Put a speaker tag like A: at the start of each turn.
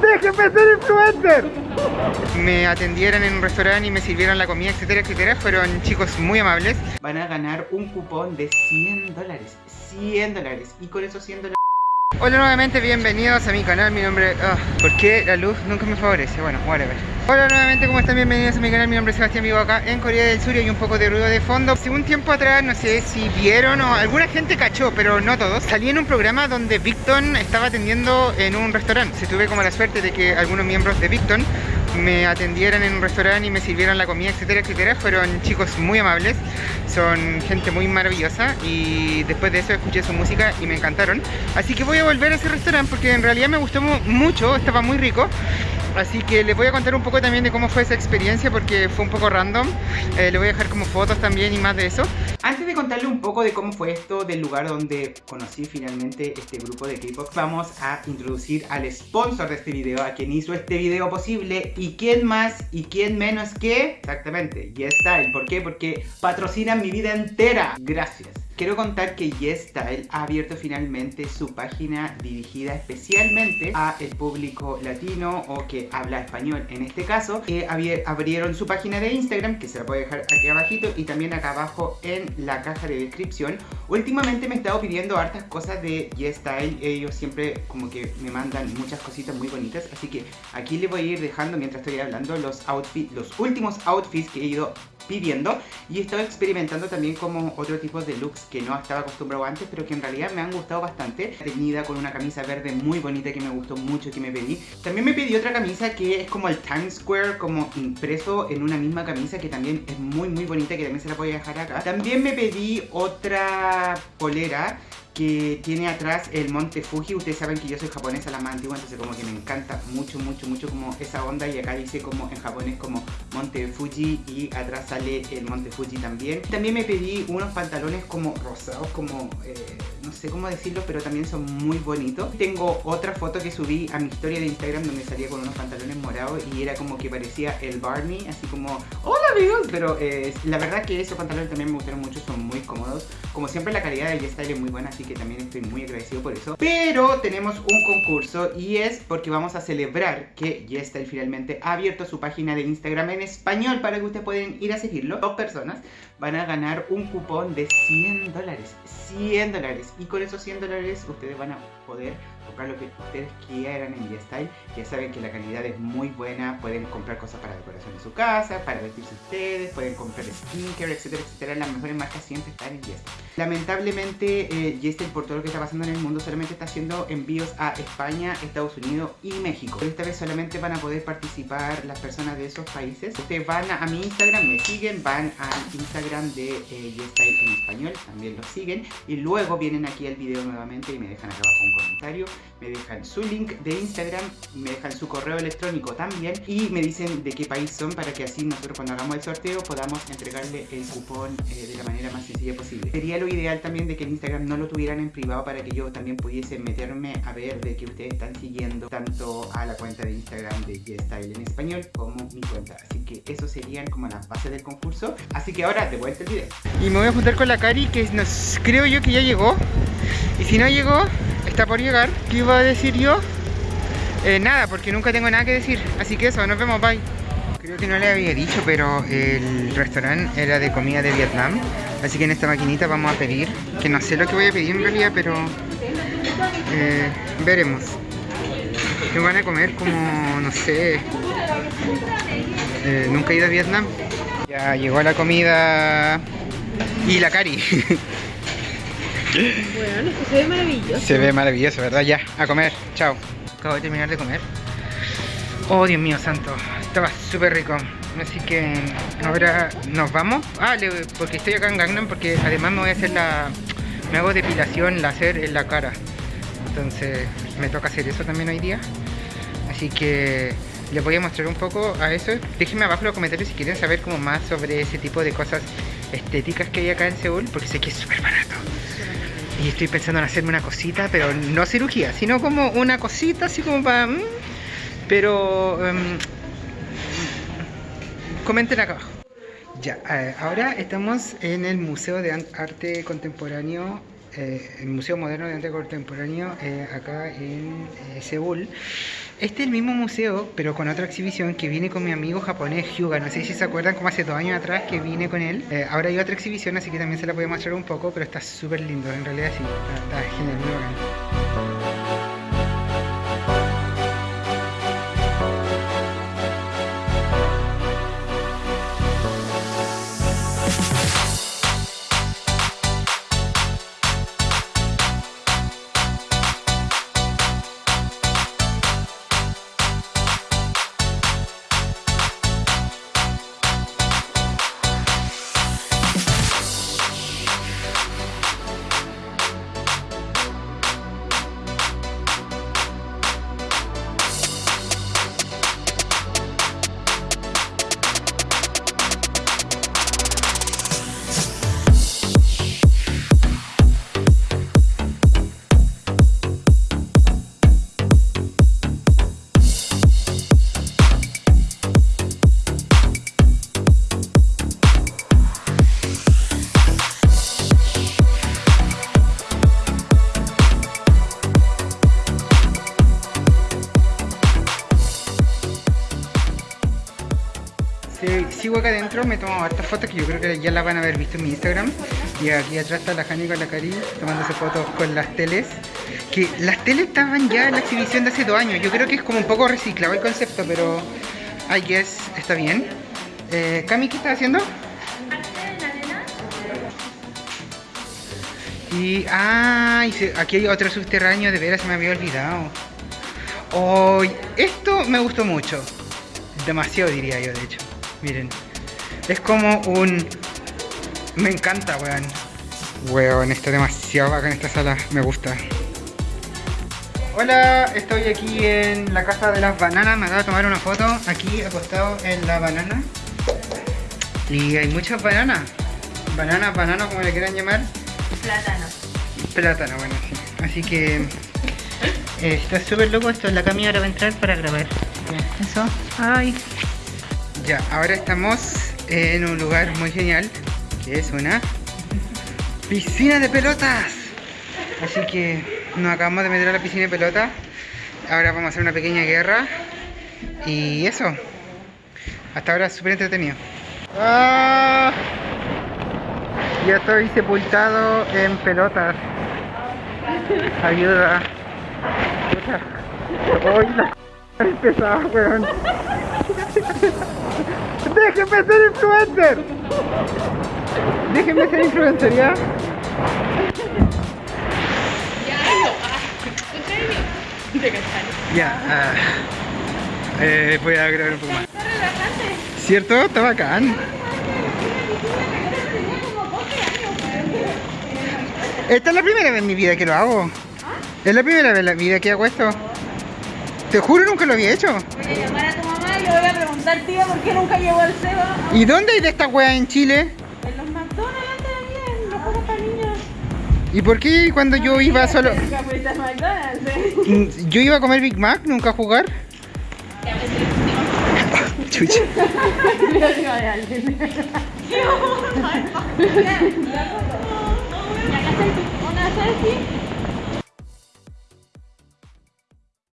A: ¡Déjeme ser influencer! Me atendieron en un restaurante y me sirvieron la comida, etcétera, etcétera. Fueron chicos muy amables. Van a ganar un cupón de 100 dólares. 100 dólares. Y con esos 100 dólares... Hola nuevamente, bienvenidos a mi canal, mi nombre... Oh, ¿Por qué la luz nunca me favorece? Bueno, whatever Hola nuevamente, ¿cómo están? Bienvenidos a mi canal, mi nombre es Sebastián, vivo acá en Corea del Sur y hay un poco de ruido de fondo Hace un tiempo atrás, no sé si vieron o alguna gente cachó, pero no todos Salí en un programa donde Victon estaba atendiendo en un restaurante Se tuve como la suerte de que algunos miembros de Victon me atendieran en un restaurante y me sirvieron la comida, etcétera, etcétera. Fueron chicos muy amables, son gente muy maravillosa y después de eso escuché su música y me encantaron. Así que voy a volver a ese restaurante porque en realidad me gustó mucho, estaba muy rico. Así que les voy a contar un poco también de cómo fue esa experiencia porque fue un poco random. Eh, les voy a dejar como fotos también y más de eso. Antes de contarle un poco de cómo fue esto, del lugar donde conocí finalmente este grupo de K-pop, vamos a introducir al sponsor de este video, a quien hizo este video posible. ¿Y quién más y quién menos que? Exactamente, YesStyle. ¿Por qué? Porque patrocinan mi vida entera. Gracias. Quiero contar que YesStyle ha abierto finalmente su página dirigida especialmente a el público latino o que habla español en este caso. Eh, abrieron su página de Instagram, que se la a dejar aquí abajito y también acá abajo en la caja de descripción. Últimamente me he estado pidiendo hartas cosas de YesStyle, ellos siempre como que me mandan muchas cositas muy bonitas, así que aquí les voy a ir dejando mientras estoy hablando los outfits, los últimos outfits que he ido pidiendo y he estado experimentando también como otro tipo de looks que no estaba acostumbrado antes pero que en realidad me han gustado bastante. Teñida con una camisa verde muy bonita que me gustó mucho que me pedí. También me pedí otra camisa que es como el Times Square como impreso en una misma camisa que también es muy muy bonita que también se la voy a dejar acá. También me pedí otra polera que tiene atrás el monte Fuji. Ustedes saben que yo soy japonesa, la más antigua, entonces como que me encanta mucho, mucho, mucho como esa onda. Y acá dice como en japonés como monte Fuji y atrás sale el monte Fuji también. También me pedí unos pantalones como rosados, como... Eh, no sé cómo decirlo, pero también son muy bonitos. Tengo otra foto que subí a mi historia de Instagram donde salía con unos pantalones morados y era como que parecía el Barney, así como, hola amigos, pero eh, la verdad que esos pantalones también me gustaron mucho, son muy cómodos. Como siempre la calidad de YesStyle es muy buena, así que también estoy muy agradecido por eso. Pero tenemos un concurso y es porque vamos a celebrar que YesStyle finalmente ha abierto su página de Instagram en español para que ustedes pueden ir a seguirlo. Dos personas van a ganar un cupón de 100 dólares. 100 dólares. Y con esos 100 dólares ustedes van a poder comprar lo que ustedes quieran en YesStyle. Ya saben que la calidad es muy buena. Pueden comprar cosas para decoración de su casa, para vestirse ustedes, pueden comprar skincare, etcétera, etcétera. Las mejores marcas siempre están en YesStyle. Lamentablemente, eh, YesStyle por todo lo que está pasando en el mundo solamente está haciendo envíos a España, Estados Unidos y México. Pero esta vez solamente van a poder participar las personas de esos países. Ustedes van a, mi Instagram, me siguen, van al Instagram de eh, YesStyle en español, también lo siguen y luego vienen aquí al video nuevamente y me dejan acá abajo un comentario, me dejan su link de Instagram, me dejan su correo electrónico también y me dicen de qué país son para que así nosotros cuando hagamos el sorteo podamos entregarle el cupón eh, de la manera más sencilla posible. Sería lo ideal también de que el Instagram no lo tuvieran en privado para que yo también pudiese meterme a ver de que ustedes están siguiendo tanto a la cuenta de Instagram de YesStyle en español como mi cuenta. Así que eso serían como las bases del concurso. Así que ahora de vuelta el video. Y me voy a juntar con la Cari que nos creo yo que ya llegó. Y si no llegó, está por llegar. ¿Qué iba a decir yo? Eh, nada, porque nunca tengo nada que decir. Así que eso, nos vemos, bye. Creo que no le había dicho, pero el restaurante era de comida de Vietnam. Así que en esta maquinita vamos a pedir, que no sé lo que voy a pedir en realidad, pero eh, veremos. Que van a comer como, no sé, eh, nunca he ido a Vietnam. Ya llegó la comida y la cari.
B: Bueno, se ve maravilloso.
A: Se ve maravilloso, ¿verdad? Ya, a comer. Chao. Acabo de terminar de comer. Oh, Dios mío santo. Estaba súper rico. Así que ahora nos vamos. Ah, porque estoy acá en Gangnam porque además me voy a hacer la... Me hago depilación láser en la cara. Entonces me toca hacer eso también hoy día. Así que les voy a mostrar un poco a eso. Déjenme abajo en los comentarios si quieren saber como más sobre ese tipo de cosas estéticas que hay acá en Seúl, porque sé que es súper barato. Y estoy pensando en hacerme una cosita, pero no cirugía, sino como una cosita así como para... Mm, pero... Um, comenten acá abajo. Ya, eh, ahora estamos en el Museo de Arte Contemporáneo, eh, el Museo Moderno de Arte Contemporáneo, eh, acá en Seúl. Este es el mismo museo, pero con otra exhibición que viene con mi amigo japonés Hyuga. No sé si se acuerdan como hace dos años atrás que vine con él. Eh, ahora hay otra exhibición, así que también se la voy a mostrar un poco, pero está súper lindo. En realidad sí, está, está genial, muy bacán. Sigo acá adentro, me tomo hartas fotos que yo creo que ya las van a haber visto en mi Instagram. Y aquí atrás está la Jani con la Cari tomándose fotos con las teles. Que las teles estaban ya en la exhibición de hace dos años. Yo creo que es como un poco reciclado el concepto, pero I guess está bien. Eh, Cami, ¿qué estás haciendo? Y, ah, y se- aquí hay otro subterráneo, de veras se me había olvidado. Oh, esto me gustó mucho. Demasiado diría yo, de hecho. Miren. Es como un... Me encanta, weón. Weón, está demasiado bacán esta sala. Me gusta. Hola, estoy aquí en la casa de las bananas. Me acabo de tomar una foto aquí acostado en la banana. Y hay muchas bananas. Bananas, bananas, como le quieran llamar.
B: Plátano.
A: Plátano, bueno, sí. Así que eh, está súper loco esto. La Cami ahora va a entrar para grabar. Eso. Ay. Ya, ahora estamos en un lugar muy genial, que es una piscina de pelotas. Así que nos acabamos de meter a la piscina de pelotas. Ahora vamos a hacer una pequeña guerra. Y eso. Hasta ahora súper entretenido. ¡Ah! Ya estoy sepultado en pelotas. Ayuda. Puta. Pesada, weón. Déjenme ser influencer. Déjenme ser influencer, ¿ya? Ya, ah, eh, voy a grabar un poco más. ¿Cierto? Está bacán. Esta es la primera vez en mi vida que lo hago. Es la primera vez en la vida que hago esto. Te juro, nunca lo había hecho.
B: Voy a llamar a tu mamá y le voy a preguntar, tía, por qué nunca llegó al Seba.
A: ¿Y dónde hay de estas weas en Chile?
B: En los McDonald's antes había, en los juegos para niños.
A: ¿Y por qué cuando yo iba solo...
B: McDonald's, ¿eh?
A: Mm, Yo iba a comer Big Mac, nunca a jugar? Chucha.
B: Lo digo